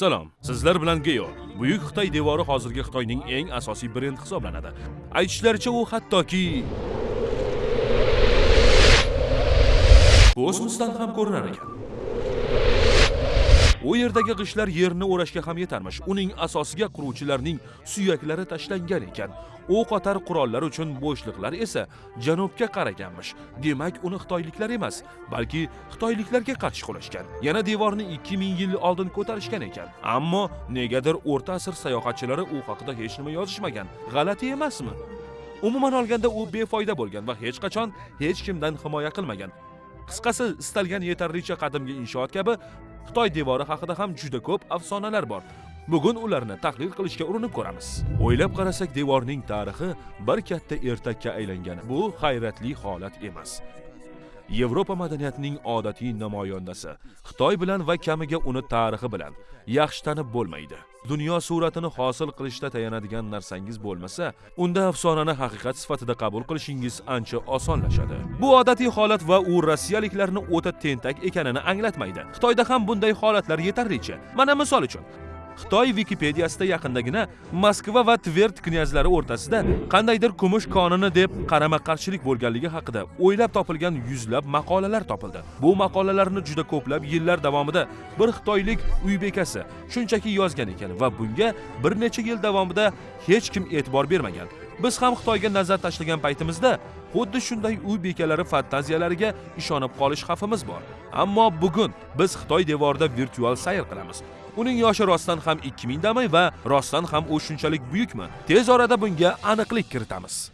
Assalom. sizlar bilan Geyo. Buyuk Xitoy devori hozirgi Xitoyning eng asosiy brend hisoblanadi. Aytishlaricha u hattoki kosmosdan ham ko'rinar ekan. U yerdagi g'ishtlar yerni o'rashga ham yetarmish. Uning asosiga quruvchilarning suyaklari tashlangan ekan. O'q otar qurollar uchun bo'shliqlar esa janubga qaraganmish. Demak, uni xitoyliklar emas, balki xitoyliklarga qarshi qo'lashgan Yana devorni 2000 yil oldin ko'tarishgan ekan. Ammo negadir o'rta asr sayohatchilari u haqida hech nima yozishmagan. G'alati emasmi? Umuman olganda u befoyda bo'lgan va hech qachon hech kimdan himoya qilmagan. Qisqasi, istalgan yetarlicha qadimgi inshoot kabi Xitoy devori haqida ham juda ko'p afsonalar bor. Bugun ularni tahlil qilishga urinib ko'ramiz. O'ylab qarasak, devorning tarixi bir katta ertakka aylangan. Bu hayratli holat emas. Yevropa madaniyatining odatiy namoyandasi. Xitoy bilan va kamiga uni tarixi bilan yaxshi tanib bo'lmaydi. Dunyo suratini hosil qilishda tayanadigan narsangiz bo'lmasa, unda afsonani haqiqat sifatida qabul qilishingiz ancha osonlashadi. Bu odatiy holat va u rossiyaliklarni o'ta tentak ekanini anglatmaydi. Xitoyda ham bunday holatlar yetarlicha. Mana misol uchun, Xitoy vikipediyasida yaqindagina Moskva va Tvert knyazlari o'rtasida qandaydir kumush konini deb qarama-qarshilik bo'lganligi haqida o'ylab topilgan yuzlab maqolalar topildi. Bu maqolalarni juda ko'plab yillar davomida bir xitoylik uy bekasi shunchaki yozgan ekan va bunga bir necha yil davomida hech kim e'tibor bermagan. Biz ham Xitoyga nazar tashlagan paytimizda xuddi shunday uy bekalari fantaziyalariga ishonib qolish xavfimiz bor. Ammo bugun biz Xitoy devorida virtual sayr qilamiz. Uning yoshi rostdan ham 2000 mingdami va rostdan ham u shunchalik buyukmi? Tez orada bunga aniqlik kiritamiz.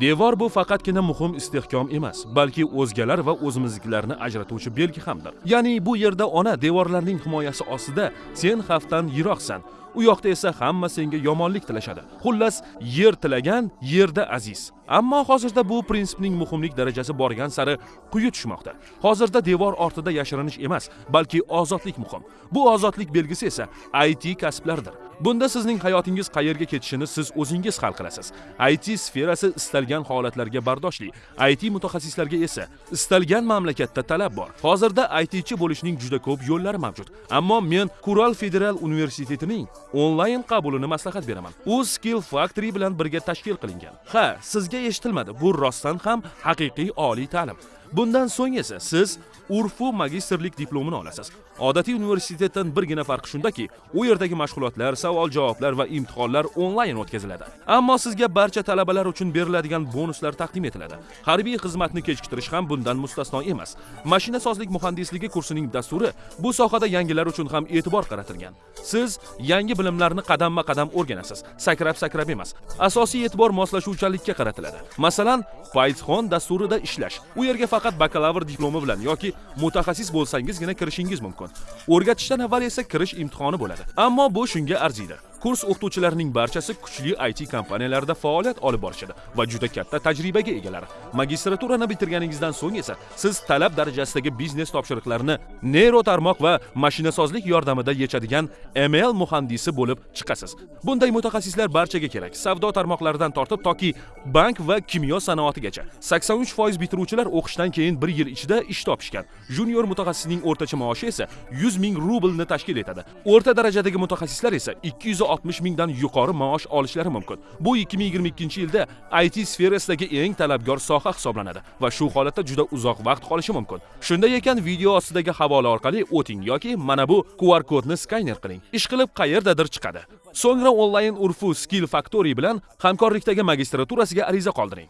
Devor bu faqatgina muhim istehkom emas, balki o'zgalar va o'zimiznikilarni ajratuvchi belgi hamdir. Ya'ni bu yerda ona devorlarning himoyasi ostida sen xavfdan yiroqsan. U yoqda esa hamma senga yomonlik tilashadi. Xullas, yer tilagan yerda aziz. Ammo hozirda bu prinsipning muhimlik darajasi borgan sari quyi tushmoqda. Hozirda devor ortida yashirinish emas, balki ozodlik muhim. Bu ozodlik belgisi esa IT kasblardir. Bunda sizning hayotingiz qayerga ketishini siz o'zingiz hal qilasiz. IT sferasi istalgan holatlarga bardoshli. IT mutaxassislarga esa istalgan mamlakatda talab bor. Hozirda ITchi bo'lishning juda ko'p yo'llari mavjud. Ammo men Kural Federal universitetining onlayn qabulini maslahat beraman. U Skill Factory bilan birga tashkil qilingan. Ha, sizga eshitilmadi. Bu rostdan ham haqiqiy oliy ta'lim. Bundan so'ng esa siz urfu magistrlik diplomini olasiz. Odatiy universitetdan birgina farqi shundaki, u yerdagi mashg'ulotlar, savol-javoblar va imtihonlar onlayn o'tkaziladi. Ammo sizga barcha talabalar uchun beriladigan bonuslar taqdim etiladi. Harbiy xizmatni kechiktirish ham bundan mustasno emas. Mashinasozlik muhandisligi kursining dasturi bu sohada yangilar uchun ham e'tibor qaratilgan. Siz yangi bilimlarni qadamma-qadam o'rganasiz, sakrab-sakrab emas. Asosiy e'tibor moslashuvchanlikka qaratiladi. Masalan, Python dasturida ishlash. U yerga faqat faqat bakalavr diplomi bilan yoki mutaxassis bo'lsangizgina kirishingiz mumkin. O'rgatishdan avval esa kirish imtihoni bo'ladi. Ammo bu shunga arziydi. Kurs o'qituvchilarining barchasi kuchli IT kompaniyalarda faoliyat olib borishadi va juda katta tajribaga egalar. Magistraturani bitirganingizdan so'ng esa siz talab darajasidagi biznes topshiriqlarini neyro tarmoq va mashinasozlik yordamida yechadigan ML muhandisi bo'lib chiqasiz. Bunday mutaxassislar barchaga kerak. Savdo tarmoqlaridan tortib toki bank va kimyo sanoatigacha. 83% bitiruvchilar o'qishdan keyin 1 yil ichida ish topishgan. Junior mutaxassisning o'rtacha maoshi esa 100 ming rublni tashkil etadi. O'rta darajadagi mutaxassislar esa 200 160 mingdan yuqori maosh olishlari mumkin. Bu 2022-yilda IT sferasidagi eng talabgor soha hisoblanadi va shu holatda juda uzoq vaqt qolishi mumkin. Shunday ekan, video ostidagi havola orqali o'ting yoki mana bu QR kodni skaner qiling. Ish qilib qayerdadir chiqadi. So'ngra onlayn Urfu Skill Factory bilan hamkorlikdagi magistraturasiga ariza qoldiring.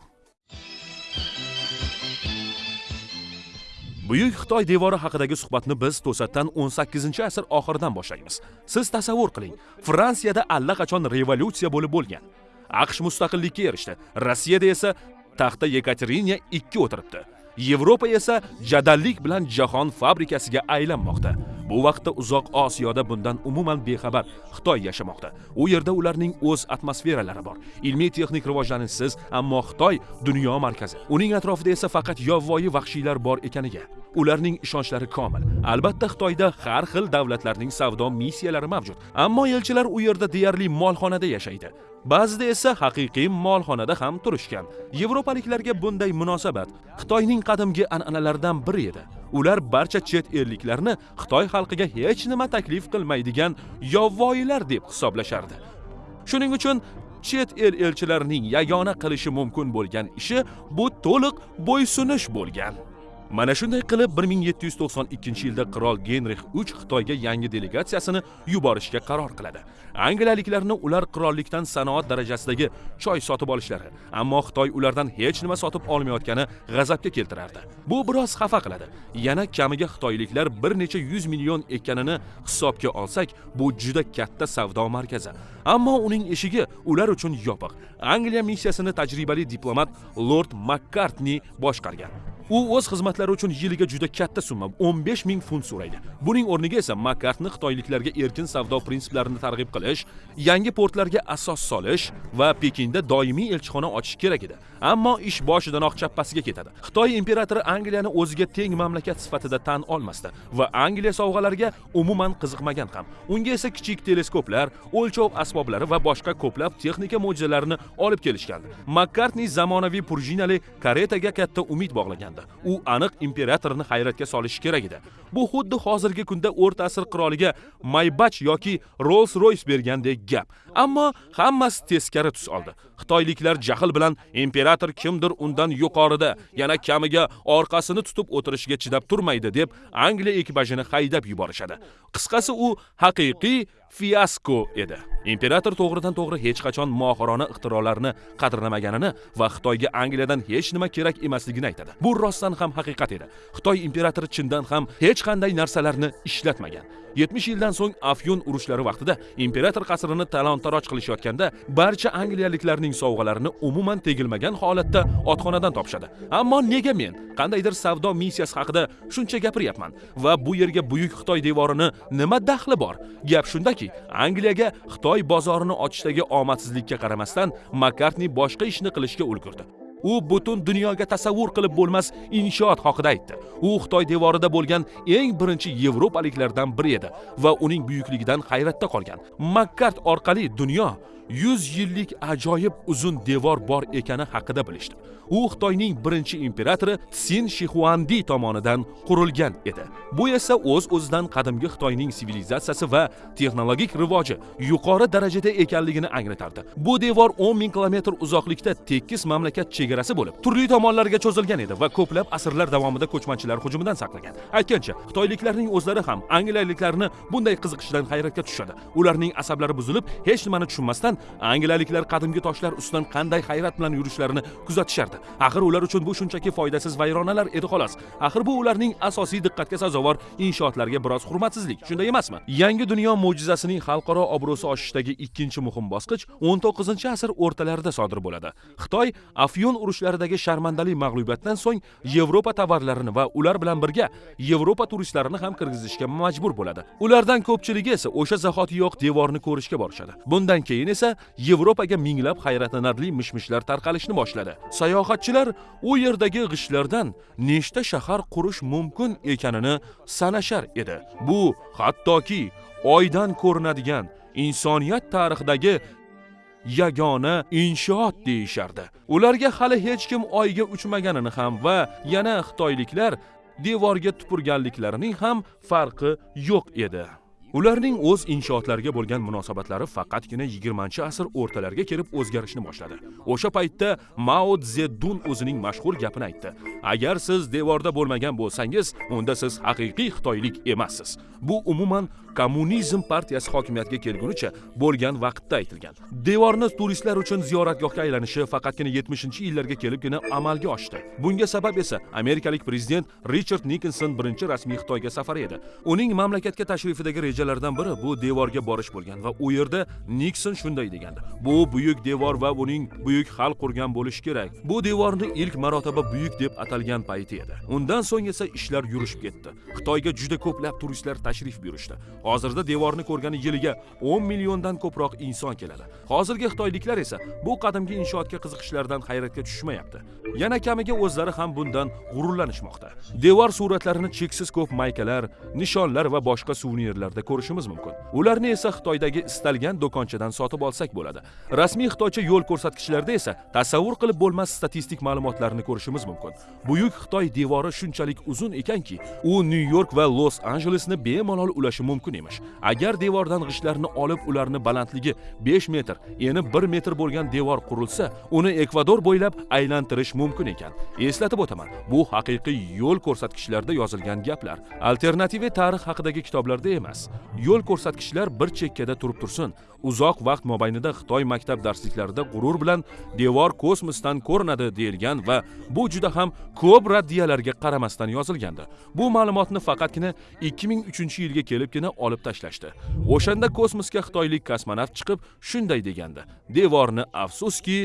Buyuk Xitoy devori haqidagi suhbatni biz to'satdan 18-asr oxiridan boshlaymiz. Siz tasavvur qiling, Fransiyada allaqachon revolyutsiya bo'lib bo'lgan. AQSh mustaqillikka erishdi. Rossiyada esa taxta Yekaterina 2 o'tiribdi. Yevropa esa jadallik bilan jahon fabrikasiga aylanmoqda. Bu vaqtda uzoq Osiyoda bundan umuman bexabar Xitoy yashamoqda. U yerda ularning o'z atmosferalari bor. Ilmiy texnik rivojlanishsiz, ammo Xitoy dunyo markazi. Uning atrofida esa faqat yovvoyi vahshiylar bor ekaniga ularning ishonchlari komil. Albatta Xitoyda har xil davlatlarning savdo missiyalari mavjud, ammo elchilar u yerda deyarli molxonada yashaydi. Ba'zida esa haqiqiy molxonada ham turishgan. Yevropaliklarga bunday munosabat Xitoyning qadimgi an'analaridan biri edi. ular barcha chet elliklarni xitoy xalqiga hech nima taklif qilmaydigan yovvoyilar deb hisoblashardi shuning uchun chet el elchilarining yagona qilishi mumkin bo'lgan ishi bu to'liq bo'ysunish bo'lgan mana shunday qilib 1792 yilda qirol genrix 3 xitoyga yangi delegatsiyasini yuborishga qaror qiladi. Angliyaliklarni ular qirollikdan sanoat darajasidagi choy sotib olishlari ammo xitoy ulardan hech nima sotib olmayotgani g'azabga keltirardi. Bu biroz xafa qiladi. Yana kamiga xitoyliklar bir necha yuz million ekanini hisobga olsak bu juda katta savdo markazi. Ammo uning eshigi ular uchun yopiq. Angliya missiyasini tajribali diplomat lord makkartni boshqargan. U o'z xizmatlari uchun yiliga juda katta summa 15 ming funt so'raydi. Buning o'rniga esa makartni xitoyliklarga erkin savdo prinsiplarini targ'ib qilish yangi portlarga asos solish va pekinda doimiy elchixona ochish kerak edi. Ammo ish boshidanoq chappasiga ketadi. Xitoy imperatori angliyani o'ziga teng mamlakat sifatida tan olmasdi va angliya sovg'alariga umuman qiziqmagan ham. Unga esa kichik teleskoplar o'lchov asboblari va boshqa ko'plab texnika mo'jizalarini olib kelishgandi. Makkartni zamonaviy purjinali karetaga katta umid bog'lagan. U aniq imperatorni hayratga solishi kerak edi. Bu xuddi hozirgi kunda o'rta asr qiroliga maybach yoki rolls royce bergandek gap. Ammo hammasi teskari tus oldi. Xitoyliklar jahl bilan imperator kimdir undan yuqorida yana kamiga orqasini tutib o'tirishga chidab turmaydi deb angliya ekipajini haydab yuborishadi. Qisqasi u haqiqiy fiasko edi. Imperator to'g'ridan to'g'ri hech qachon mohirona ixtirolarni qadrlamaganini va xitoyga angliyadan hech nima kerak emasligini aytadi. Bu rostdan ham haqiqat edi. Xitoy imperatori chindan ham hech qanday narsalarni ishlatmagan. 70 yildan so'ng afyun urushlari vaqtida imperator qasrini talon taroj qilishayotganda barcha angliyaliklarning sovg'alarini umuman tegilmagan holatda otxonadan topishadi. Ammo nega men qandaydir savdo missiyasi haqida shuncha gapiryapman va bu yerga buyuk xitoy devorini nima daxli bor? Gap shundaki angliyaga xitoy bozorini ochishdagi omadsizlikka qaramasdan makartni boshqa ishni qilishga ulgurdi. U butun dunyoga tasavvur qilib bo'lmas inshoot haqida aytdi. U xitoy devorida bo'lgan eng birinchi yevropaliklardan biri edi va uning buyukligidan hayratda qolgan. Makkart orqali dunyo 100 yillik ajoyib uzun devor bor ekani haqida bilishdi. U xitoyning birinchi imperatori tsin Shixuandi tomonidan qurilgan edi. Bu esa o'z o'zidan qadimgi xitoyning sivilizatsiyasi va texnologik rivoji yuqori darajada ekanligini anglatardi. Bu devor 10 ming kilometr uzoqlikda tekis mamlakat chegarasi bo'lib turli tomonlarga cho'zilgan edi va ko'plab asrlar davomida ko'chmanchilar hujumidan saqlagan. Aytgancha xitoyliklarning o'zlari ham angliyaliklarni bunday qiziqishdan hayratga tushadi ularning asablari buzilib hech nimani tushunmasdan angliyaliklar qadimgi toshlar ustidan qanday hayrat bilan yurishlarini kuzatishardi. Axir ular uchun bu shunchaki foydasiz vayronalar edi xolos. Axir bu ularning asosiy diqqatga sazovor inshootlariga biroz hurmatsizlik. Shunday emasmi? Yangi dunyo mo'jizasining xalqaro obro'si oshishdagi ikkinchi muhim bosqich 19 asr o'rtalarida sodir bo'ladi. Xitoy afyun urushlaridagi sharmandali mag'lubiyatdan so'ng yevropa tovarlarini va ular bilan birga yevropa turistlarini ham kirgizishga majbur bo'ladi. Ulardan ko'pchiligi esa o'sha zahotiyoq devorni ko'rishga borishadi. Bundan keyin esa yevropaga minglab hayratlanarli mishmishlar tarqalishni boshladi. Sayohatchilar u yerdagi g'ishlardan nechta shahar qurish mumkin ekanini sanashar edi. Bu hattoki oydan ko'rinadigan insoniyat tarixidagi yagona inshoot deyishardi. Ularga hali hech kim oyga uchmaganini ham va yana xitoyliklar devorga tupurganliklarining ham farqi yo'q edi. Ularning o'z inshootlariga bo'lgan munosabatlari faqatgina 20 asr o'rtalariga kelib o'zgarishni boshladi. O'sha paytda mao zedun o'zining mashhur gapini aytdi. Agar siz devorda bo'lmagan bo'lsangiz unda siz haqiqiy xitoylik emassiz. Bu umuman kommunizm partiyasi hokimiyatga kelgunicha bo'lgan vaqtda aytilgan. Devorni turistlar uchun ziyoratgohga aylanishi faqatgina 70 yillarga kelibgina amalga oshdi. Bunga sabab esa amerikalik prezident richard nikinson birinchi rasmiy xitoyga safari edi. Uning mamlakatga tashrifidagi rejalardan biri bu devorga borish bo'lgan va u yerda nikson shunday degandi. Bu buyuk devor va uning buyuk xalq qurgan bo'lishi kerak. Bu devorni ilk marotaba buyuk deb atalgan payti edi. Undan so'ng esa ishlar yurishib ketdi. Xitoyga juda ko'plab turistlar tashrif buyurishdi. Hozirda devorni ko'rgani yiliga 10 milliondan ko'proq inson keladi. Hozirgi xitoyliklar esa bu qadimgi inshootga qiziqishlaridan hayratga tushmayapti yana kamiga o'zlari ham bundan g'ururlanishmoqda. Devor suratlarini cheksiz ko'p maykalar nishonlar va boshqa suvenirlarda ko'rishimiz mumkin. Ularni esa xitoydagi istalgan do'konchadan sotib olsak bo'ladi. Rasmiy xitoycha yo'l ko'rsatkichlarda esa tasavvur qilib bo'lmas statistik ma'lumotlarni ko'rishimiz mumkin. Buyuk xitoy devori shunchalik uzun ekanki u nyu york va los anjelesni bemalol ulashi mumkin emish. Agar devordan g'ishtlarni olib ularni balandligi 5 metr eni 1 metr bo'lgan devor qurilsa uni ekvador bo'ylab aylantirish mumkin ekan. Eslatib o'taman bu haqiqiy yo'l ko'rsatkichlarda yozilgan gaplar. Alternativa tarix haqidagi kitoblarda emas. Yo'l ko'rsatkichlar bir chekkada turib tursin uzoq vaqt mobaynida xitoy maktab darsliklarida g'urur bilan devor kosmosdan ko'rinadi deyilgan va bu juda ham ko'p raddiyalarga qaramasdan yozilgandi. Bu ma'lumotni faqatgina 2003 yilga kelibgina olib tashlashdi. O'shanda kosmosga xitoylik kosmonavt chiqib shunday degandi. Devorni afsuski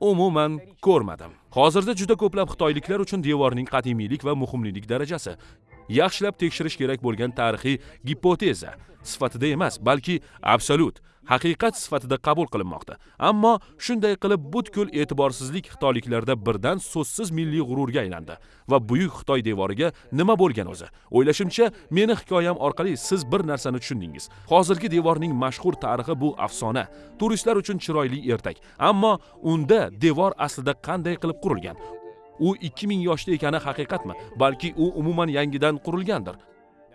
umuman ko'rmadim. Hozirda juda ko'plab xitoyliklar uchun devorning qadimiylik va muhimlilik darajasi. Yaxshilab tekshirish kerak bo'lgan tarixiy gipoteza sifatida emas balki absolyut haqiqat sifatida qabul qilinmoqda. Ammo shunday qilib butkul e'tiborsizlik xitoyliklarda birdan so'zsiz milliy g'ururga aylandi va buyuk xitoy devoriga nima bo'lgan o'zi? O'ylashimcha meni hikoyam orqali siz bir narsani tushundingiz. Hozirgi devorning mashhur tarixi bu afsona. Turistlar uchun chiroyli ertak. Ammo unda devor aslida qanday qilib qurilgan? U 2000 yoshda ekani haqiqatmi? Balki u umuman yangidan qurilgandir?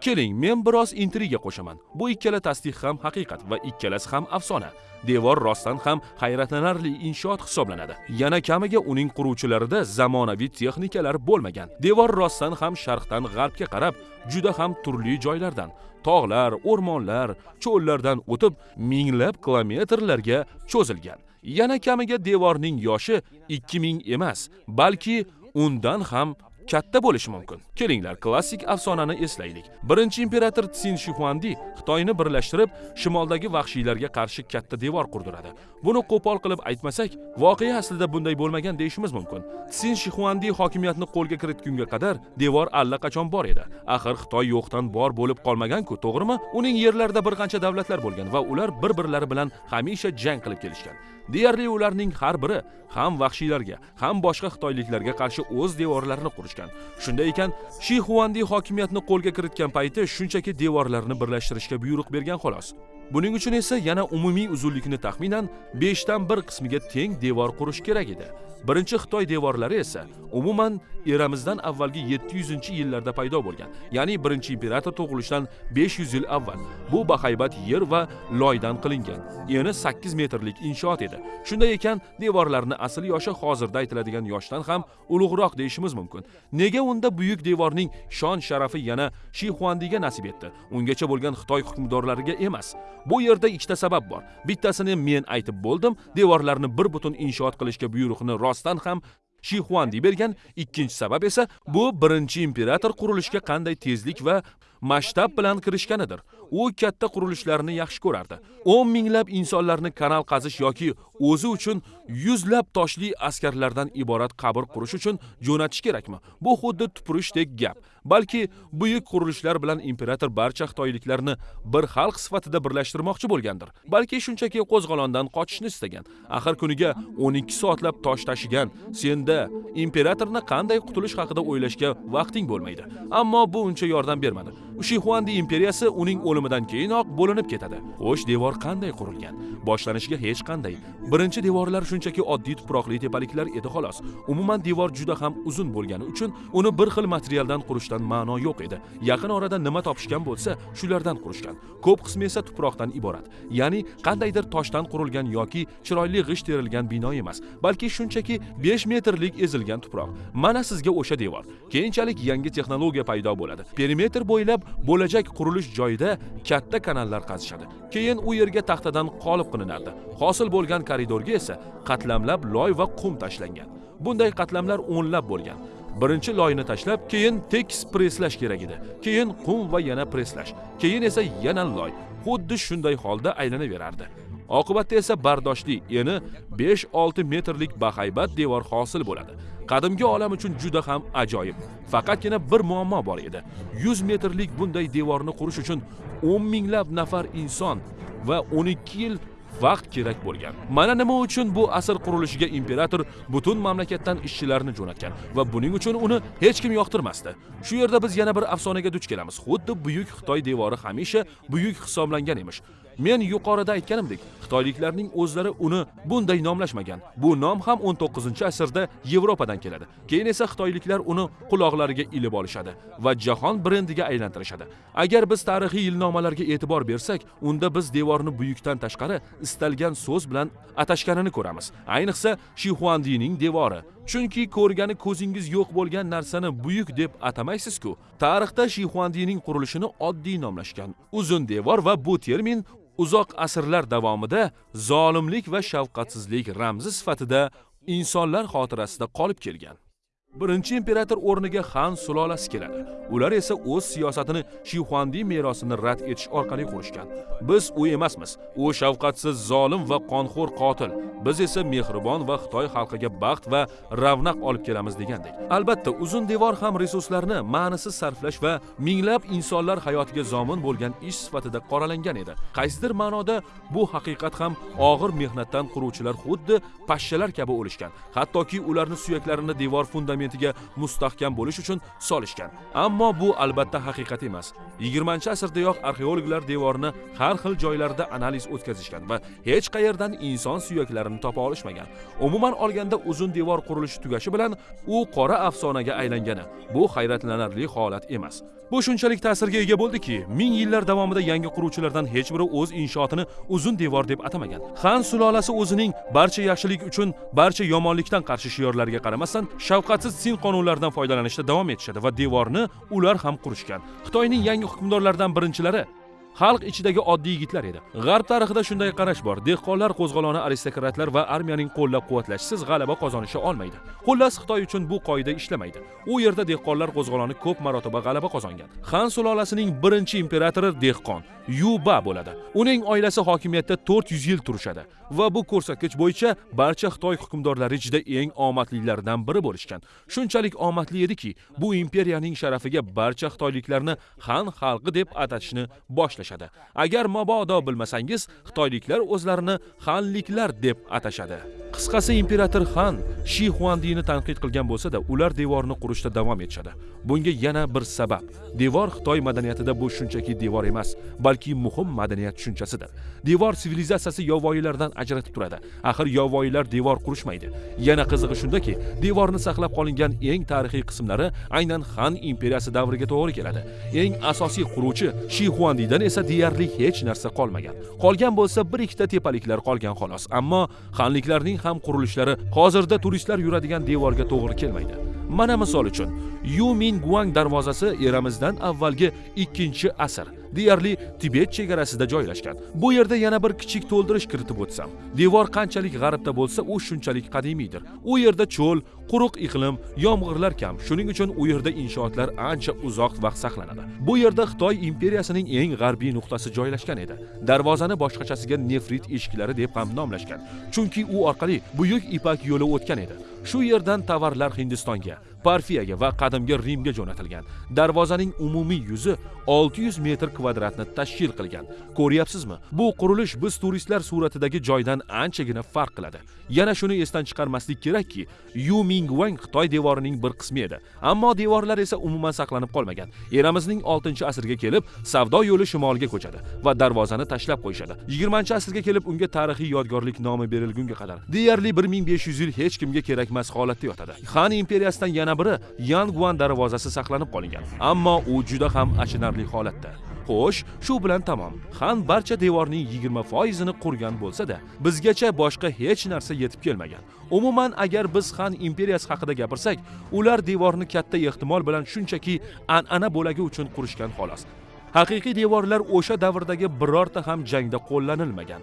Keling men biroz intriga qo'shaman. Bu ikkala tasdiq ham haqiqat va ikkalasi ham afsona. Devor rostdan ham hayratlanarli inshoot hisoblanadi. Yana kamiga uning quruvchilarida zamonaviy texnikalar bo'lmagan. Devor rostdan ham sharqdan g'arbga qarab juda ham turli joylardan tog'lar o'rmonlar cho'llardan o'tib minglab kilometrlarga cho'zilgan. Yana kamiga devorning yoshi 2000 emas balki undan ham katta bo'lishi mumkin. Kelinglar klassik afsonani eslaylik. Birinchi imperator tsin shixuandi xitoyni birlashtirib shimoldagi vahshiylarga qarshi katta devor qurdiradi. Buni qo'pol qilib aytmasak voqea aslida bunday bo'lmagan deyishimiz mumkin. Tsin shixuandi hokimiyatni qo'lga kiritgunga qadar devor allaqachon bor edi. Axir xitoy yo'qdan bor bo'lib qolmagan-ku to'g'rimi? Uning yerlarida bir qancha davlatlar bo'lgan va ular bir birlari bilan hamisha jang qilib kelishgan. Deyarli ularning har biri ham vahshiylarga ham boshqa xitoyliklarga qarshi o'z devorlarini qurishgan. Shunday ekan shi Huandi hokimiyatni qo'lga kiritgan payti shunchaki devorlarni birlashtirishga buyruq bergan xolos. Buning uchun esa yana umumiy uzunlikni taxminan 5 dan 1 qismiga teng devor qurish kerak edi. Birinchi xitoy devorlari esa umuman eramizdan avvalgi 700 yillarda paydo bo'lgan ya'ni birinchi imperator tug'ilishidan 500 yil avval. Bu bahaybat yer va loydan qilingan eni 8 metrlik inshoot edi. Shunday ekan devorlarni asl yoshi hozirda aytiladigan yoshdan ham ulug'roq deyishimiz mumkin. Nega unda buyuk devorning shon sharafi yana shi xuandiga nasib etdi? Ungacha bo'lgan xitoy hukmdorlariga emas. Bu yerda ikkita sabab bor. Bittasini men aytib bo'ldim devorlarni bir butun inshoot qilishga buyruqni rostdan ham shixuandi bergan. Ikkinchi sabab esa bu birinchi imperator qurilishga qanday tezlik va masshtab bilan kirishganidir. U katta qurilishlarni yaxshi ko'rardi. O'n minglab insonlarni kanal qazish yoki o'zi uchun yuzlab toshli askarlardan iborat qabr qurish uchun jo'natish kerakmi? Bu xuddi tupurishdek gap. Balki buyuk qurilishlar bilan imperator barcha xitoyliklarni bir xalq sifatida birlashtirmoqchi bo'lgandir. Balki shunchaki qo'zg'olondan qochishni istagan. Axir kuniga 12 soatlab tosh tashigan senda imperatorni qanday qutulish haqida o'ylashga vaqting bo'lmaydi. Ammo bu uncha yordam bermadi. Shixuandi imperiyasi uning o'limidan keyinoq bo'linib ketadi. Xo'sh devor qanday qurilgan? Boshlanishiga hech qanday. Birinchi devorlar shunchaki oddiy tuproqli tepaliklar edi xolos. Umuman devor juda ham uzun bo'lgani uchun uni bir xil materialdan qurishdan ma'no yo'q edi. Yaqin orada nima topishgan bo'lsa shulardan qurishgan. Ko'p qismi esa tuproqdan iborat. Ya'ni qandaydir toshdan qurilgan yoki chiroyli g'isht terilgan bino emas balki shunchaki 5 metrlik ezilgan tuproq. Mana sizga o'sha devor. Keyinchalik yangi texnologiya paydo bo'ladi. Perimetr bo'ylab bo'lajak qurilish joyida katta kanallar qazishadi. Keyin u yerga taxtadan qolib qilinardi hosil bo'lgan koridorga esa qatlamlab loy va qum tashlangan. Bunday qatlamlar o'nlab bo'lgan. Birinchi loyni tashlab keyin tekis presslash kerak edi. Keyin qum va yana presslash keyin esa yana loy. Xuddi shunday holda aylanaverardi. Oqibatda esa bardoshli eni 5-6 metrlik bahaybat devor hosil bo'ladi. Qadimgi olam uchun juda ham ajoyib. Faqatgina bir muammo bor edi. 100 metrlik bunday devorni qurish uchun 10 minglab nafar inson va 12 yil vaqt kerak bo'lgan. Mana nima uchun bu asr qurilishiga imperator butun mamlakatdan ishchilarni jo'natgan va buning uchun uni hech kim yoqtirmasdi. Shu yerda biz yana bir afsonaga duch kelamiz. Xuddi buyuk xitoy devori hamisha buyuk hisoblangan emish. Men yuqorida aytganimdek xitoyliklarning o'zlari uni bunday nomlashmagan. Bu nom ham 19 asrda yevropadan keladi. Keyin esa xitoyliklar uni quloqlariga ilib olishadi va jahon brendiga aylantirishadi. Agar biz tarixiy yilnomalarga e'tibor bersak unda biz devorni buyukdan tashqari istalgan so'z bilan atashganini ko'ramiz. Ayniqsa shixuandining devori chunki ko'rgani ko'zingiz yo'q bo'lgan narsani buyuk deb atamaysiz-ku. Tarixda shixuandining qurilishini oddiy nomlashgan uzun devor va bu termin uzoq asrlar davomida zolimlik va shafqatsizlik ramzi sifatida insonlar xotirasida qolib kelgan. Birinchi imperator o'rniga xan sulolasi keladi. Ular esa o'z siyosatini shixuandi merosini rad etish orqali qurishgan biz u emasmiz. U shafqatsiz zolim va qonxo'r qotil. Biz esa mehribon va xitoy xalqiga baxt va ravnaq olib kelamiz degandek. Albatta uzun devor ham resurslarni ma'nisiz sarflash va minglab insonlar hayotiga zomin bo'lgan ish sifatida qoralangan edi. Qaysidir ma'noda bu haqiqat ham og'ir mehnatdan quruvchilar xuddi pashshalar kabi o'lishgan. Hattoki ularni suyaklarini devor fundamenti fundamentiga mustahkam bo'lish uchun solishgan. Ammo bu albatta haqiqat emas. 20 asrdayoq arxeologlar devorni har xil joylarda analiz o'tkazishgan va hech qayerdan inson suyaklarini topa olishmagan. Umuman olganda uzun devor qurilishi tugashi bilan u qora afsonaga aylangani bu hayratlanarli holat emas. Bu shunchalik ta'sirga ega bo'ldiki ming yillar davomida yangi quruvchilardan hech biri o'z inshootini uzun devor deb atamagan. Xan sulolasi o'zining barcha yaxshilik uchun barcha yomonlikdan qarshi shiorlariga qaramasdan shafqatsiz sin qonunlaridan foydalanishda davom etishadi va devorni ular ham qurishgan. Xitoyning yangi hukmdorlaridan birinchilari xalq ichidagi oddiy yigitlar edi. G'arb tarixida shunday qarash bor. Dehqonlar qo'zg'oloni aristokratlar va armiyaning qo'llab quvvatlashisiz g'alaba qozonisha olmaydi. Xullas xitoy uchun bu qoida ishlamaydi. U yerda dehqonlar qo'zg'oloni ko'p marotaba g'alaba qozongan. Xan sulolasining birinchi imperatori dehqon yuba bo'ladi. Uning oilasi hokimiyatda 400 yil turishadi va bu ko'rsatkich bo'yicha barcha xitoy hukmdorlari ichida eng omadlilaridan biri bo'lishgan. Shunchalik omadli ediki bu imperiyaning sharafiga barcha xitoyliklarni xan xalqi deb atashni boshlashadi agar mabodo bilmasangiz xitoyliklar o'zlarini xanliklar deb atashadi. Qisqasi imperator xan shi xuandini tanqid qilgan bo'lsa-da ular devorni qurishda davom etishadi. Bunga yana bir sabab. Devor xitoy madaniyatida bu shunchaki devor emas balki muhim madaniyat tushunchasidir devor sivilizatsiyasi yovvoyilardan ajratib turadi. Axir yovvoyilar devor qurishmaydi. Yana qizig'i shundaki devorni saqlab qolingan eng tarixiy qismlari aynan xan imperiyasi davriga to'g'ri keladi. Eng asosiy quruvchi shi xuandidan esa deyarli hech narsa qolmagan. Qolgan bo'lsa bir ikkita tepaliklar qolgan xolos. Ammo xanliklarning ham qurilishlari hozirda turistlar yuradigan devorga to'g'ri kelmaydi. Mana misol uchun yu min guang darvozasi eramizdan avvalgi 2 asr deyarli tibet chegarasida joylashgan. Bu yerda yana bir kichik to'ldirish kiritib o'tsam devor qanchalik g'arbda bo'lsa u shunchalik qadimiydir u yerda cho'l quruq iqlim yomg'irlar kam. Shuning uchun u yerda inshootlar ancha uzoq vaqt saqlanadi. Bu yerda xitoy imperiyasining eng g'arbiy nuqtasi joylashgan edi. Darvozani boshqachasiga nefrit eshiklari deb ham nomlashgan. Chunki u orqali buyuk ipak yo'li o'tgan edi. Shu yerdan tovarlar hindistonga parfiyaga va qadimgi rimga jo'natilgan. Darvozaning umumiy yuzi 600 metr kvadratni tashkil qilgan. Ko'ryapsizmi? Bu qurilish biz turistlar suratidagi joydan anchagina farq qiladi. Yana shuni esdan chiqarmaslik kerakki yu mingvang xitoy devorining bir qismi edi. Ammo devorlar esa umuman saqlanib qolmagan. Eramizning 6 asrga kelib savdo yo'li shimolga ko'chadi va darvozani tashlab qo'yishadi. 20 asrga kelib unga tarixiy yodgorlik nomi berilgunga qadar deyarli 1500 yil hech kimga kerakmas holatda yotadi. Xan imperiyasidan yana biri Yangguan darvozasi saqlanib qolingan. Ammo u juda ham achinarli holatda. Xo'sh shu bilan tamom. Xan barcha devorning 20 foizini qurgan bo'lsa-da bizgacha boshqa hech narsa yetib kelmagan. Umuman agar biz xan imperiyasi haqida gapirsak ular devorni katta ehtimol bilan shunchaki an'ana bo'lagi uchun qurishgan xolos. Haqiqiy devorlar o'sha davrdagi birorta ham jangda qo'llanilmagan.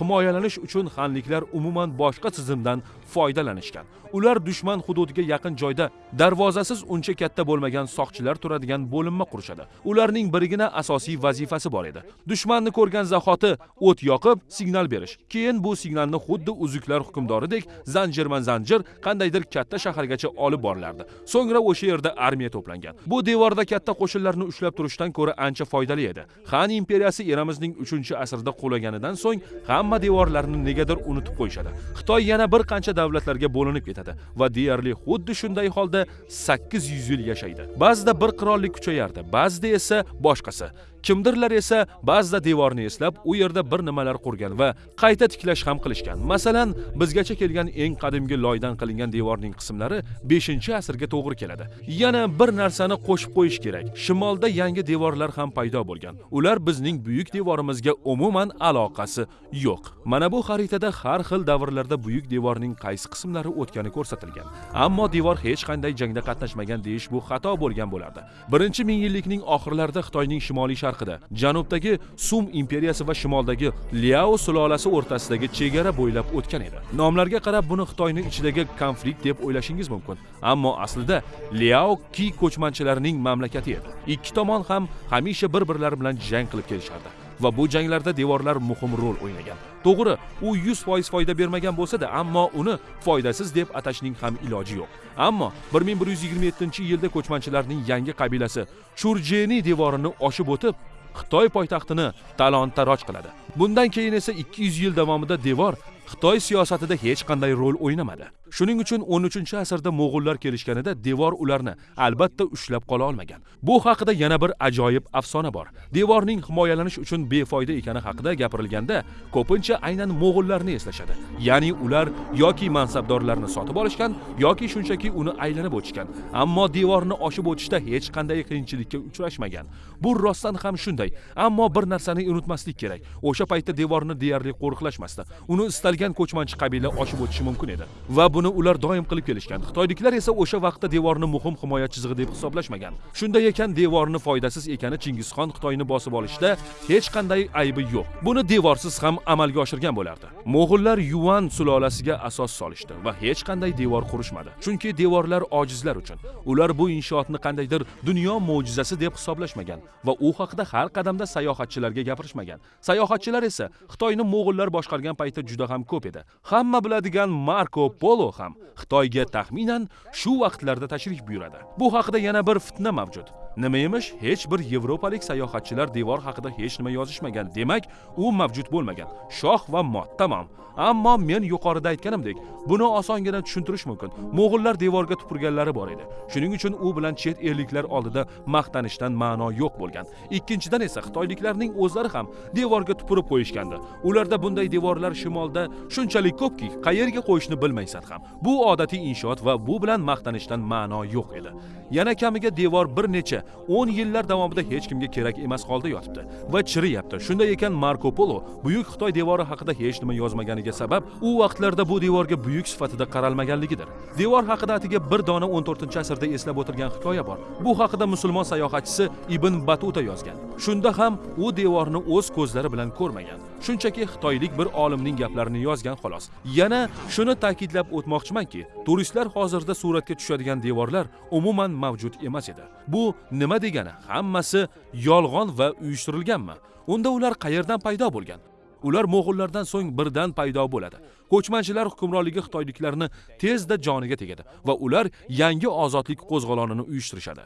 Himoyalanish uchun xanliklar umuman boshqa tizimdan foydalanishgan. Ular dushman hududiga yaqin joyda darvozasiz uncha katta bo'lmagan soqchilar turadigan bo'linma qurishadi. Ularning birgina asosiy vazifasi bor edi. Dushmanni ko'rgan zahoti o't yoqib signal berish. Keyin bu signalni xuddi uzuklar hukmdoridek zanjirman zanjir qandaydir katta shahargacha olib borilardi so'ngra o'sha yerda armiya to'plangan. Bu devorda katta qo'shinlarni ushlab turishdan ko'ra ancha foydali edi. Xan imperiyasi eramizning 3 asrda qulaganidan so'ng hamma devorlarni negadir unutib qo'yishadi. Xitoy yana bir qancha davlatlarga bo'linib ketadi va deyarli xuddi shunday holda 800 yil yashaydi. Ba'zida bir qirollik kuchayardi ba'zida esa boshqasi. Kimdirlar esa ba'zida devorni eslab u yerda bir nimalar qurgan va qayta tiklash ham qilishgan. Masalan bizgacha kelgan eng qadimgi loydan qilingan devorning qismlari 5 asrga to'g'ri keladi. Yana bir narsani qo'shib qo'yish kerak. Shimolda yangi devorlar ham paydo bo'lgan. Ular bizning buyuk devorimizga umuman aloqasi yo'q. Mana bu xaritada har xil davrlarda buyuk devorning qaysi qismlari o'tgani ko'rsatilgan. Ammo devor hech qanday jangda qatnashmagan deyish bu xato bo'lgan bo'lardi. Birinchi mingyillikning oxirlarida xitoyning shimoliy sharqida janubdagi sum imperiyasi va shimoldagi liao sulolasi o'rtasidagi chegara bo'ylab o'tgan edi. Nomlarga qarab buni xitoyning ichidagi konflikt deb o'ylashingiz mumkin. Ammo aslida liao ki ko'chmanchilarining mamlakati edi. Ikki tomon ham hamisha bir birlari bilan jang qilib kelishardi. Va bu janglarda devorlar muhim rol o'ynagan. To'g'ri u 100% foyda bermagan bo'lsa-da ammo uni foydasiz deb atashning ham iloji yo'q. Ammo 1127 yilda ko'chmanchilarning yangi qabilasi churjeni devorini oshib o'tib xitoy poytaxtini talon taroj qiladi. Bundan keyin esa 200 yil davomida devor xitoy siyosatida hech qanday rol o'ynamadi. Shuning uchun 13 asrda mo'g'ullar kelishganida devor ularni albatta ushlab qola olmagan. Bu haqida yana bir ajoyib afsona bor. Devorning himoyalanish uchun befoyda ekani haqida gapirilganda ko'pincha aynan mo'g'ullarni eslashadi. Ya'ni ular yoki mansabdorlarni sotib olishgan yoki shunchaki uni aylanib o'tishgan. Ammo devorni oshib o'tishda hech qanday qiyinchilikka uchrashmagan. Bu rostdan ham shunday. Ammo bir narsani unutmaslik kerak. O'sha paytda devorni deyarli qo'riqlashmasdi. Uni istalgan ko'chmanchi qabila oshib o'tishi mumkin edi. Va buni ular doim qilib kelishgan. Xitoyliklar esa o'sha vaqtda devorni muhim himoya chizig'i deb hisoblashmagan. Shunday ekan devorni foydasiz ekani chingizxon xitoyni bosib olishda hech qanday aybi yo'q. Buni devorsiz ham amalga oshirgan bo'lardi. Mo'g'ullar yuan sulolasiga asos solishdi va hech qanday devor qurishmadi. Chunki devorlar ojizlar uchun. Ular bu inshootni qandaydir dunyo mo'jizasi deb hisoblashmagan va u haqida har qadamda sayohatchilarga gapirishmagan. Sayohatchilar esa xitoyni mo'g'ullar boshqargan paytda juda ham ko'p edi. Hamma biladigan marko polo ham. Xitoyga taxminan shu vaqtlarda tashrif buyuradi. Bu haqida yana bir fitna mavjud. Nima emish hech bir yevropalik sayohatchilar devor haqida hech nima yozishmagan. Demak u mavjud bo'lmagan. Shoh va mot. Tamom. Ammo men yuqorida aytganimdek buni osongina tushuntirish mumkin. Mo'g'ullar devorga tupurganlari bor edi. Shuning uchun u bilan chet elliklar oldida maqtanishdan ma'no yo'q bo'lgan. Ikkinchidan esa xitoyliklarning o'zlari ham devorga tupurib qo'yishgandi. Ularda bunday devorlar shimolda shunchalik ko'pki qayerga qo'yishni bilmaysan ham. Bu odatiy inshoot va bu bilan maqtanishdan ma'no yo'q edi. Yana kamiga devor bir necha 10 yillar davomida hech kimga kerak emas holda yotibdi va chiriyapti. Shunday ekan marko polo buyuk xitoy devori haqida hech nima yozmaganiga sabab u vaqtlarda bu devorga buyuk sifatida qaralmaganligidir. Devor haqida atigi bir dona 14 asrda eslab o'tirgan hikoya bor. Bu haqida musulmon sayohatchisi ibn batuta yozgan. Shunda ham u devorni o'z ko'zlari bilan ko'rmagan. Shunchaki xitoylik bir olimning gaplarini yozgan xolos. Yana shuni ta'kidlab o'tmoqchimanki turistlar hozirda suratga tushadigan devorlar umuman mavjud emas edi. Bu nima degani? Hammasi yolg'on va uyushtirilganmi? Unda ular qayerdan paydo bo'lgan? Ular mo'g'ullardan so'ng birdan paydo bo'ladi. Ko'chmanchilar hukmronligi xitoyliklarni tezda joniga tegadi va ular yangi ozodlik qo'zg'olonini uyushtirishadi.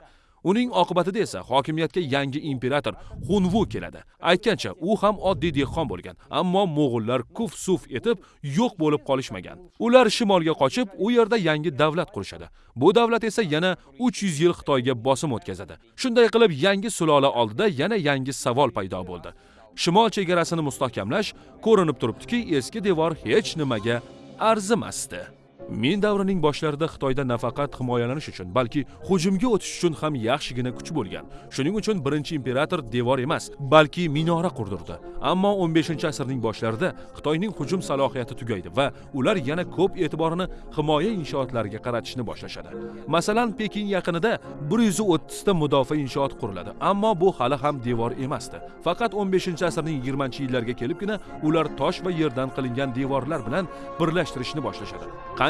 Uning oqibatida esa hokimiyatga yangi imperator xunvu keladi. Aytgancha u ham oddiy dehqon bo'lgan ammo mo'g'ullar kuf suf etib yo'q bo'lib qolishmagan. Ular shimolga qochib u yerda yangi davlat qurishadi. Bu davlat esa yana 300 yil xitoyga bosim o'tkazadi. Shunday qilib yangi sulola oldida yana yangi savol paydo bo'ldi. Shimol chegarasini mustahkamlash ko'rinib turibdiki eski devor hech nimaga arzimasdi. Men davrining boshlarida xitoyda nafaqat himoyalanish uchun balki hujumga o'tish uchun ham yaxshigina kuch bo'lgan. Shuning uchun birinchi imperator devor emas balki minora qurdirdi. Ammo 15 asrning boshlarida xitoyning hujum salohiyati tugaydi va ular yana ko'p e'tiborini himoya inshootlariga qaratishni boshlashadi. Masalan pekin yaqinida 130 ta mudofaa inshoot quriladi ammo bu hali ham devor emasdi. Faqat 15 asrning 20 yillarga kelibgina ular tosh va yerdan qilingan devorlar bilan birlashtirishni boshlashadi.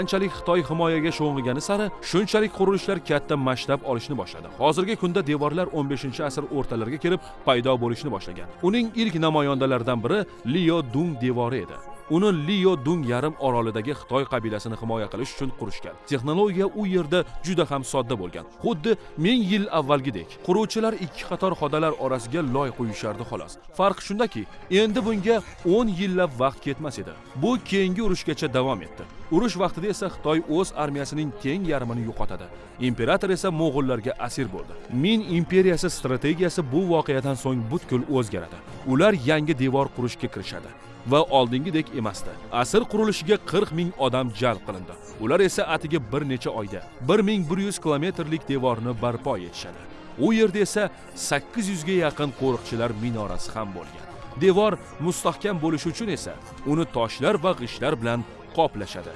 Qanchalik xitoy himoyaga sho'ng'igani sari shunchalik qurilishlar katta masshtab olishni boshladi. Hozirgi kunda devorlar 15 asr o'rtalariga kelib paydo bo'lishni boshlagan. Uning ilk namoyandalaridan biri liyo dung devori edi. Uni liyo dung yarim orolidagi xitoy qabilasini himoya qilish uchun qurishgan. Texnologiya u yerda juda ham sodda bo'lgan. Xuddi ming yil avvalgidek quruvchilar ikki qator xodalar orasiga loy qo'yishardi xolos. Farq shundaki endi bunga 10 yillab vaqt ketmas edi. Bu keyingi urushgacha davom etdi. Urush vaqtida esa xitoy o'z armiyasining teng yarmini yo'qotadi. Imperator esa mo'g'ullarga asir bo'ldi. Min imperiyasi strategiyasi bu voqeadan so'ng butkul o'zgaradi. Ular yangi devor qurishga kirishadi. Va oldingidek emasdi. Asr qurilishiga 40 ming odam jalb qilindi. Ular esa atigi bir necha oyda 1100 kilometrlik devorni barpo etishadi. U yerda esa 800 ga yaqin qo'riqchilar minorasi ham bo'lgan. Devor mustahkam bo'lishi uchun esa uni toshlar va g'ishtlar bilan qoplashadi.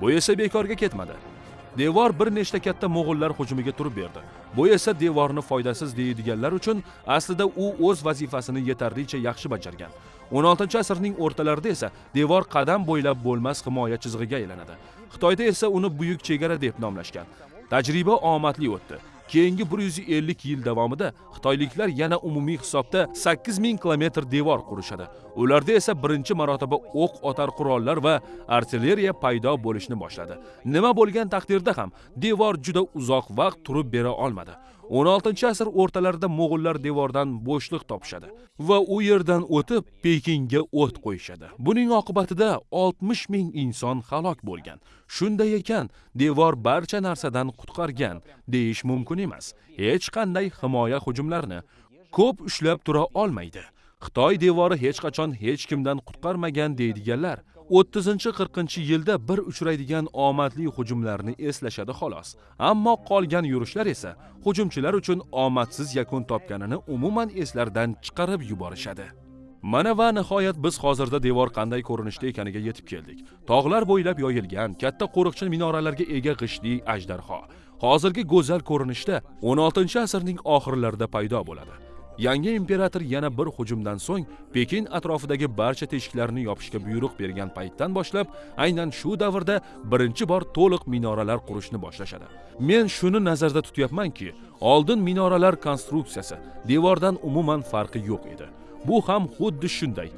Bu esa bekorga ketmadi. Devor bir nechta katta mo'g'ullar hujumiga turib berdi. Bu esa devorni foydasiz deydiganlar uchun aslida u o'z vazifasini yetarlicha yaxshi bajargan. 16 asrning o'rtalarida esa devor qadam bo'ylab bo'lmas himoya chizig'iga aylanadi. Xitoyda esa uni buyuk chegara deb nomlashgan. Tajriba omadli o'tdi. Keyingi 150 yil davomida xitoyliklar yana umumiy hisobda 8000 kilometr devor qurishadi. Ularda esa birinchi marotaba o'q otar qurollar va artilleriya paydo bo'lishni boshladi. Nima bo'lgan taqdirda ham devor juda uzoq vaqt turib bera olmadi. 16 asr o'rtalarida mo'g'ullar devordan bo'shliq topishadi va u yerdan o'tib pekinga o't qo'yishadi. Buning oqibatida 60 ming inson halok bo'lgan. Shunday ekan devor barcha narsadan qutqargan deyish mumkin emas. Hech qanday himoya hujumlarini ko'p ushlab tura olmaydi. Xitoy devori hech qachon hech kimdan qutqarmagan deydiganlar 30-40 yilda bir uchraydigan omadli hujumlarni eslashadi xolos. Ammo qolgan yurishlar esa hujumchilar uchun omadsiz yakun topganini umuman eslardan chiqarib yuborishadi. Mana va nihoyat biz hozirda devor qanday ko'rinishda ekaniga yetib keldik. Tog'lar bo'ylab yoyilgan katta qo'riqchi minoralarga ega g'ishtli ajdarho. Hozirgi go'zal ko'rinishda 16 asrning oxirlarida paydo bo'ladi. Yangi imperator yana bir hujumdan so'ng pekin atrofidagi barcha teshiklarni yopishga buyruq bergan paytdan boshlab aynan shu davrda birinchi bor to'liq minoralar qurishni boshlashadi. Men shuni nazarda tutyapmanki oldin minoralar konstruksiyasi devordan umuman farqi yo'q edi. Bu ham xuddi shunday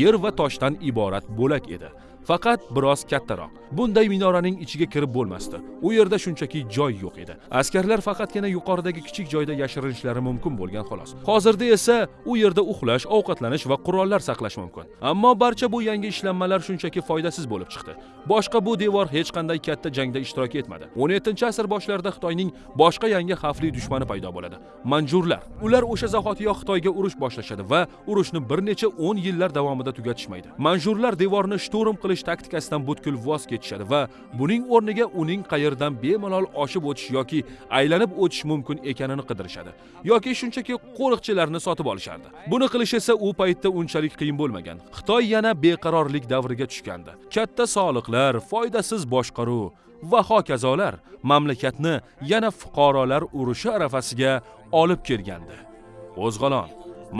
yer va toshdan iborat bo'lak edi. Faqat biroz kattaroq. Bunday minoraning ichiga kirib bo'lmasdi. U yerda shunchaki joy yo'q edi. Askarlar faqatgina yuqoridagi kichik joyda yashirinishlari mumkin bo'lgan xolos. Hozirda esa u yerda uxlash ovqatlanish va qurollar saqlash mumkin. Ammo barcha bu yangi ishlanmalar shunchaki foydasiz bo'lib chiqdi. Boshqa bu devor hech qanday katta jangda ishtirok etmadi. 17 asr boshlarida xitoyning boshqa yangi xavfli dushmani paydo bo'ladi manjurlar. Ular o'sha zahotiyoq xitoyga urush boshlashadi va urushni bir necha 10 yillar davomida tugatishmaydi. Manjurlar devorni shturm qilib qilish taktikasidan butkul voz kechishadi va buning o'rniga uning qayerdan bemalol oshib o'tish yoki aylanib o'tish mumkin ekanini qidirishadi yoki shunchaki qo'riqchilarni sotib olishardi. Buni qilish esa u paytda unchalik qiyin bo'lmagan. Xitoy yana beqarorlik davriga tushgandi. Katta soliqlar foydasiz boshqaruv va hokazolar mamlakatni yana fuqarolar urushi arafasiga olib kelgandi. Qo'zg'olon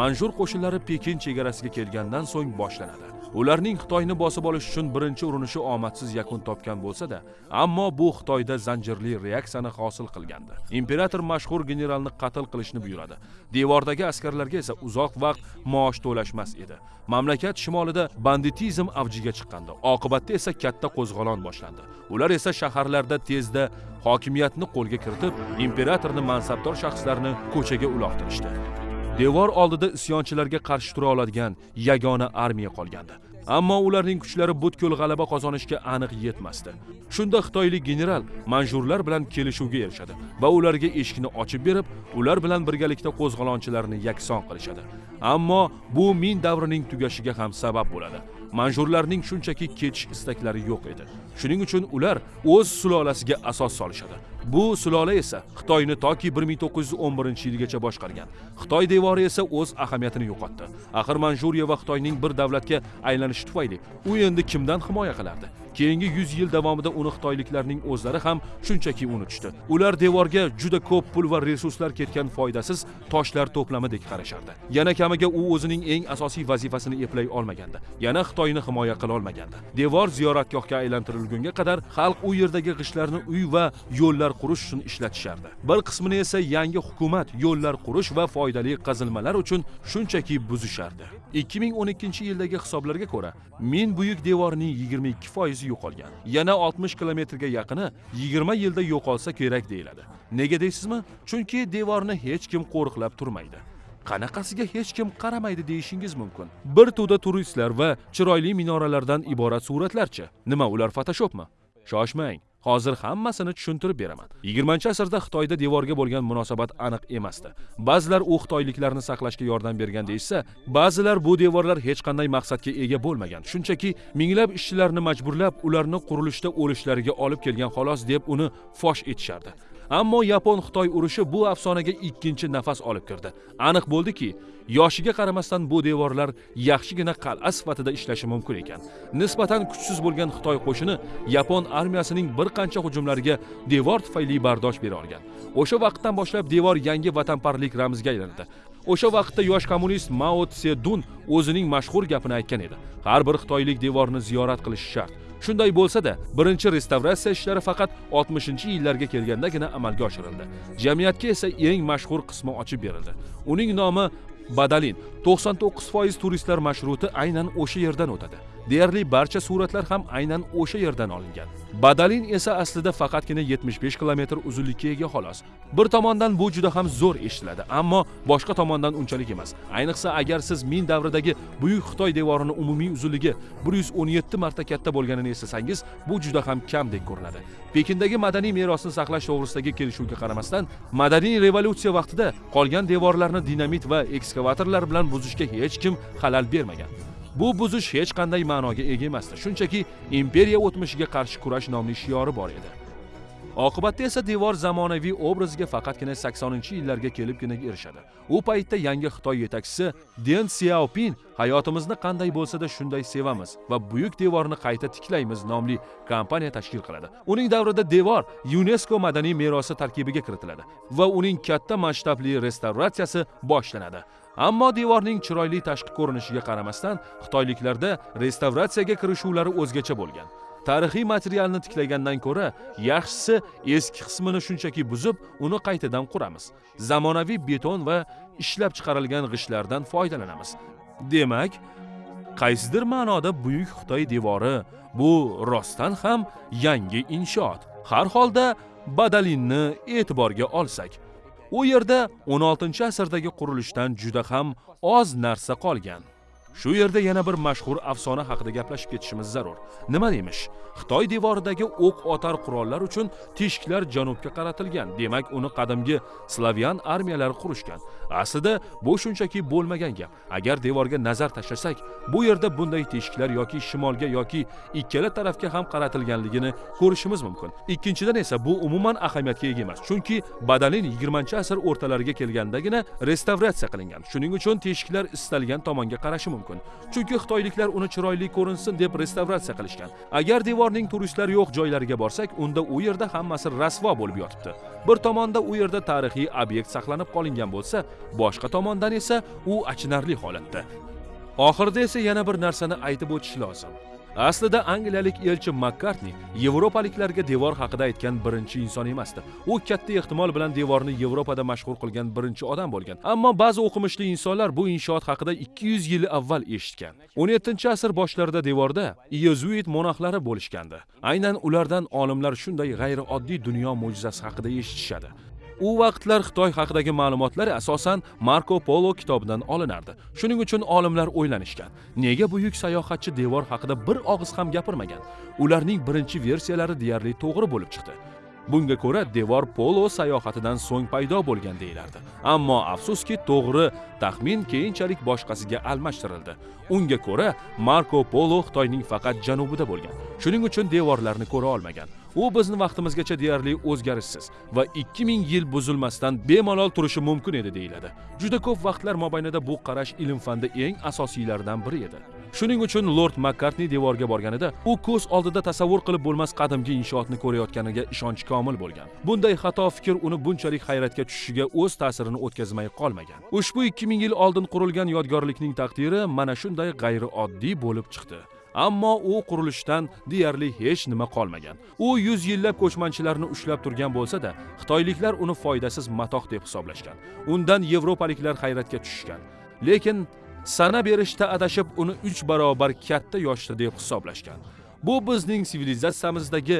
manjur qo'shinlari pekin chegarasiga kelgandan so'ng boshlanadi. Ularning xitoyni bosib olish uchun birinchi urinishi omadsiz yakun topgan bo'lsa-da, ammo bu xitoyda zanjirli reaksiyani hosil qilgandi. Imperator mashhur generalni qatl qilishni buyuradi. Devordagi askarlarga esa uzoq vaqt maosh to'lashmas edi. Mamlakat shimolida banditizm avjiga chiqqandi. Oqibatda esa katta qo'zg'olon boshlandi. Ular esa shaharlarda tezda hokimiyatni qo'lga kiritib imperatorni mansabdor shaxslarni ko'chaga uloqtirishdi. Devor oldida isyonchilarga qarshi tura oladigan yagona armiya qolgandi. Ammo ularning kuchlari butkul g'alaba qozonishga aniq yetmasdi. Shunda xitoylik general manjurlar bilan kelishuvga erishadi va ularga eshikni ochib berib ular bilan birgalikda qo'zg'olonchilarni yakson qilishadi. Ammo bu min davrining tugashiga ham sabab bo'ladi. Manjurlarning shunchaki ketish istaklari yo'q edi. Shuning uchun ular o'z sulolasiga asos solishadi. Bu sulola esa xitoyni toki 1911 yilgacha boshqargan. Xitoy devori esa o'z ahamiyatini yo'qotdi. Axir manjuriya va xitoyning bir davlatga aylanishi tufayli u endi kimdan himoya qilardi? Keyingi 100 yil davomida uni xitoyliklarning o'zlari ham shunchaki unutishdi. Ular devorga juda ko'p pul va resurslar ketgan foydasiz toshlar to'plamidek qarashardi. Yana kamiga u o'zining eng asosiy vazifasini eplay olmagandi. Yana xitoyni himoya qila olmagandi. Devor ziyoratgohga aylantirilgunga qadar xalq u yerdagi g'ishtlarni uy va yo'llar qurish uchun ishlatishardi. Bir qismini esa yangi hukumat yo'llar qurish va foydali qazilmalar uchun shunchaki buzishardi. 2012 yildagi hisoblarga ko'ra ming buyuk devorning 22 foizi yo'qolgan. Yana 60 kilometrga yaqini 20 yilda yo'qolsa kerak deyiladi. Nega deysizmi? Chunki devorni hech kim qo'riqlab turmaydi. Qanaqasiga hech kim qaramaydi deyishingiz mumkin. Bir to'da turistlar va chiroyli minoralardan iborat suratlarchi. Nima ular fotoshopmi shoshmang. Hozir hammasini tushuntirib beraman. 20 asrda xitoyda devorga bo'lgan munosabat aniq emasdi. Ba'zilar u xitoyliklarni saqlashga yordam bergan deyishsa ba'zilar bu devorlar hech qanday maqsadga ega bo'lmagan. Shunchaki minglab ishchilarni majburlab ularni qurilishda o'lishlariga olib kelgan xolos deb uni fosh etishardi. Ammo yapon xitoy urushi bu afsonaga ikkinchi nafas olib kirdi. Aniq bo'ldiki yoshiga qaramasdan bu devorlar yaxshigina qal'a sifatida ishlashi mumkin ekan. Nisbatan kuchsiz bo'lgan xitoy qo'shini yapon armiyasining bir qancha hujumlariga devor tufayli bardosh bera olgan. O'sha vaqtdan boshlab devor yangi vatanparvarlik ramziga aylandi o'sha vaqtda yosh kommunist mao tsedun o'zining mashhur gapini aytgan edi. Har bir xitoylik devorni ziyorat qilishi shart. Shunday bo'lsa-da, birinchi restavratsiya ishlari faqat 60-yillarga kelgandagina amalga oshirildi. Jamiyatga esa eng mashhur qismi ochib berildi. Uning nomi Badalin. 99% turistlar marshruti aynan o'sha yerdan o'tadi. Deyarli barcha suratlar ham aynan o'sha yerdan olingan. Badalin esa aslida faqatgina 75 kilometr uzunlikka ega xolos. Bir tomondan bu juda ham zo'r eshitiladi, ammo boshqa tomondan unchalik emas. Ayniqsa agar siz Min davridagi buyuk Xitoy devorini umumiy uzunligi 117 marta katta bo'lganini eslasangiz, bu juda ham kamdek ko'rinadi. Pekindagi madaniy merosni saqlash to'g'risidagi kelishuvga qaramasdan, madaniy revolyutsiya vaqtida qolgan devorlarni dinamit va ekskavatorlar bilan buzishga hech kim xalal bermagan. Bu buzish hech qanday ma'noga ega emasdi. Shunchaki imperiya o'tmishiga qarshi kurash nomli shiori bor edi. Oqibatda esa devor zamonaviy obraziga faqatgina 80 yillarga kelibgina erishadi. U paytda yangi xitoy yetakchisi den siaopin hayotimizni qanday bo'lsa-da shunday sevamiz va buyuk devorni qayta tiklaymiz nomli kompaniya tashkil qiladi. Uning davrida devor yunesko madaniy merosi tarkibiga kiritiladi va uning katta masshtabli restavratsiyasi boshlanadi. Ammo devorning chiroyli tashqi ko'rinishiga qaramasdan xitoyliklarda restavratsiyaga kirishuvlari o'zgacha bo'lgan. Tarixiy materialni tiklagandan ko'ra yaxshisi eski qismini shunchaki buzib uni qaytadan quramiz. Zamonaviy beton va ishlab chiqarilgan g'ishtlardan foydalanamiz. Demak qaysidir ma'noda buyuk xitoy devori bu rostdan ham yangi inshoot. Har holda badalinni e'tiborga olsak u yerda 16 asrdagi qurilishdan juda ham oz narsa qolgan. Shu yerda yana bir mashhur afsona haqida gaplashib ketishimiz zarur. Nima deymish? Xitoy devoridagi o'q otar qurollar uchun teshiklar janubga qaratilgan. Demak uni qadimgi slavyan armiyalari qurishgan. Aslida bu shunchaki bo'lmagan gap. Agar devorga nazar tashlasak bu yerda bunday teshiklar yoki shimolga yoki ikkala tarafga ham qaratilganligini ko'rishimiz mumkin. Ikkinchidan esa bu umuman ahamiyatga ega emas chunki badalin 20 asr o'rtalariga kelgandagina restavratsiya qilingan. Shuning uchun teshiklar istalgan tomonga qarashi mumkin. Mumkin. Chunki xitoyliklar uni chiroyli ko'rinsin deb restavratsiya qilishgan. Agar devorning turistlar yo'q joylariga borsak unda u yerda hammasi rasvo bo'lib yotibdi. Bir tomonda u yerda tarixiy obyekt saqlanib qolingan bo'lsa boshqa tomondan esa u achinarli holatda. Oxirida esa yana bir narsani aytib o'tish lozim. Aslida angliyalik elchi makkartni yevropaliklarga devor haqida aytgan birinchi inson emasdi u katta ehtimol bilan devorni yevropada mashhur qilgan birinchi odam bo'lgan. Ammo ba'zi o'qimishli insonlar bu inshoot haqida 200 yil avval eshitgan. 17 asr boshlarida devorda yezuit monaxlari bo'lishgandi. Aynan ulardan olimlar shunday g'ayrioddiy dunyo mo'jizasi haqida eshitishadi. U vaqtlar xitoy haqidagi ma'lumotlar asosan marko polo kitobidan olinardi. Shuning uchun olimlar o'ylanishgan. Nega buyuk sayohatchi devor haqida bir og'iz ham gapirmagan? Ularning birinchi versiyalari deyarli to'g'ri bo'lib chiqdi. Bunga ko'ra devor polo sayohatidan so'ng paydo bo'lgan deyilardi ammo afsuski to'g'ri taxmin keyinchalik boshqasiga almashtirildi. Unga ko'ra marko polo xitoyning faqat janubida bo'lgan. Shuning uchun devorlarni ko'ra olmagan. U bizni vaqtimizgacha deyarli o'zgarishsiz va 2000 yil buzilmasdan bemalol turishi mumkin edi deyiladi. Juda ko'p vaqtlar mobaynida bu qarash ilm fanda eng asosiylaridan biri edi. Shuning uchun lord makkartni devorga borganida u ko'z oldida tasavvur qilib bo'lmas qadimgi inshootni ko'rayotganiga ishonchi komil bo'lgan. Bunday xato fikr uni bunchalik hayratga tushishiga o'z ta'sirini o'tkazmay qolmagan. Ushbu 2000 yil oldin qurilgan yodgorlikning taqdiri mana shunday g'ayrioddiy bo'lib chiqdi. Ammo u qurilishdan deyarli hech nima qolmagan. U yuz yillab ko'chmanchilarni ushlab turgan bo'lsa-da xitoyliklar uni foydasiz matoh deb hisoblashgan. Undan yevropaliklar hayratga tushishgan. Lekin sana berishda adashib uni 3 barobar katta yoshda deb hisoblashgan. Bu bizning sivilizatsiyamizdagi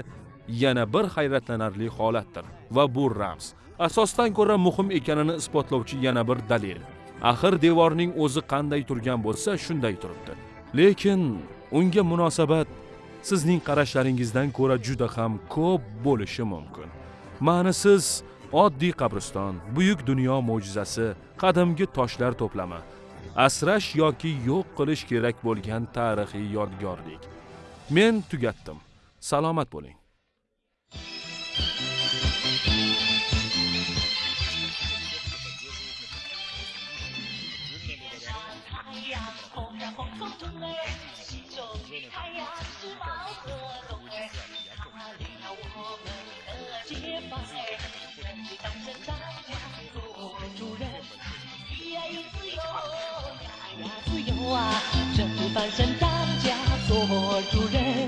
yana bir hayratlanarli holatdir va bu ramz asosdan ko'ra muhim ekanini isbotlovchi yana bir dalil. Axir devorning o'zi qanday turgan bo'lsa shunday turibdi. Lekin unga munosabat sizning qarashlaringizdan ko'ra juda ham ko'p bo'lishi mumkin. Ma'nisiz oddiy qabriston buyuk dunyo mo'jizasi qadimgi toshlar to'plami asrash yoki yo'q qilish kerak bo'lgan tarixiy yodgorlik. Men tugatdim. Salomat bo'ling. 翻身当家做主人。